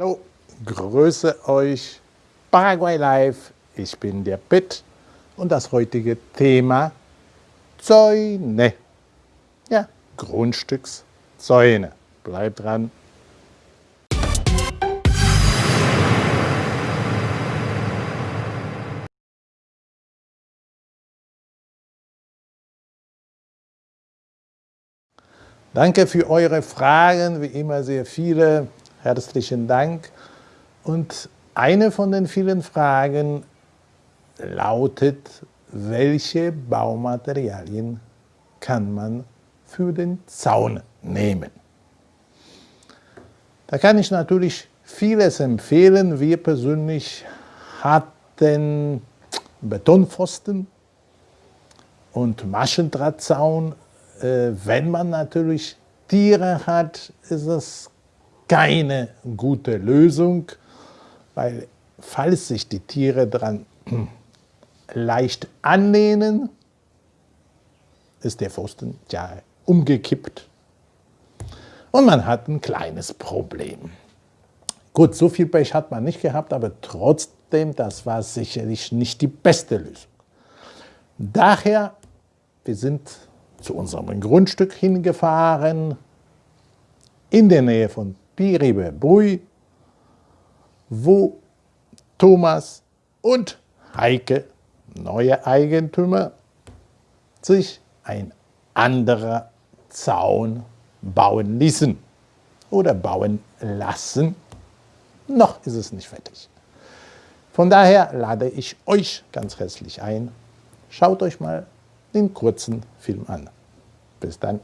Hallo, grüße euch, Paraguay Live, ich bin der Pitt und das heutige Thema Zäune. Ja, Grundstückszäune. Bleibt dran. Danke für eure Fragen, wie immer sehr viele. Herzlichen Dank. Und eine von den vielen Fragen lautet, welche Baumaterialien kann man für den Zaun nehmen? Da kann ich natürlich vieles empfehlen. Wir persönlich hatten Betonpfosten und Maschendrahtzaun äh, wenn man natürlich Tiere hat, ist es keine gute Lösung, weil falls sich die Tiere daran leicht anlehnen, ist der Pfosten ja umgekippt und man hat ein kleines Problem. Gut, so viel Pech hat man nicht gehabt, aber trotzdem, das war sicherlich nicht die beste Lösung. Daher, wir sind zu unserem Grundstück hingefahren, in der Nähe von Piribe Brui, wo Thomas und Heike, neue Eigentümer, sich ein anderer Zaun bauen ließen oder bauen lassen. Noch ist es nicht fertig. Von daher lade ich euch ganz herzlich ein, schaut euch mal den kurzen Film an. Bis dann.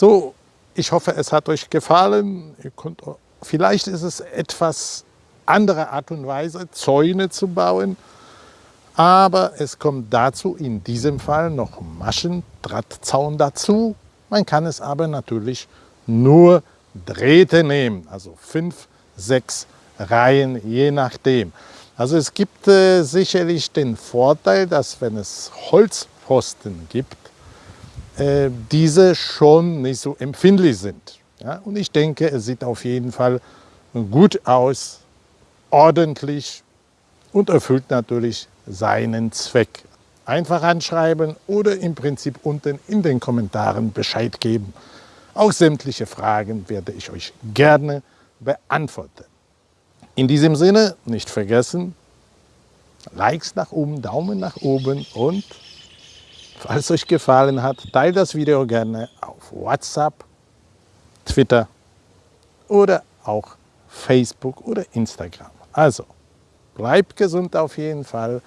So, ich hoffe, es hat euch gefallen. Könnt, vielleicht ist es etwas andere Art und Weise, Zäune zu bauen. Aber es kommt dazu, in diesem Fall noch Maschendrahtzaun dazu. Man kann es aber natürlich nur Drähte nehmen, also fünf, sechs Reihen, je nachdem. Also es gibt äh, sicherlich den Vorteil, dass wenn es Holzpfosten gibt, äh, diese schon nicht so empfindlich sind. Ja? Und ich denke, es sieht auf jeden Fall gut aus, ordentlich und erfüllt natürlich seinen Zweck. Einfach anschreiben oder im Prinzip unten in den Kommentaren Bescheid geben. Auch sämtliche Fragen werde ich euch gerne beantworten. In diesem Sinne nicht vergessen, Likes nach oben, Daumen nach oben und Falls euch gefallen hat, teilt das Video gerne auf WhatsApp, Twitter oder auch Facebook oder Instagram. Also, bleibt gesund auf jeden Fall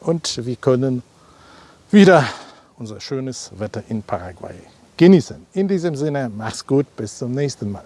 und wir können wieder unser schönes Wetter in Paraguay genießen. In diesem Sinne, mach's gut, bis zum nächsten Mal.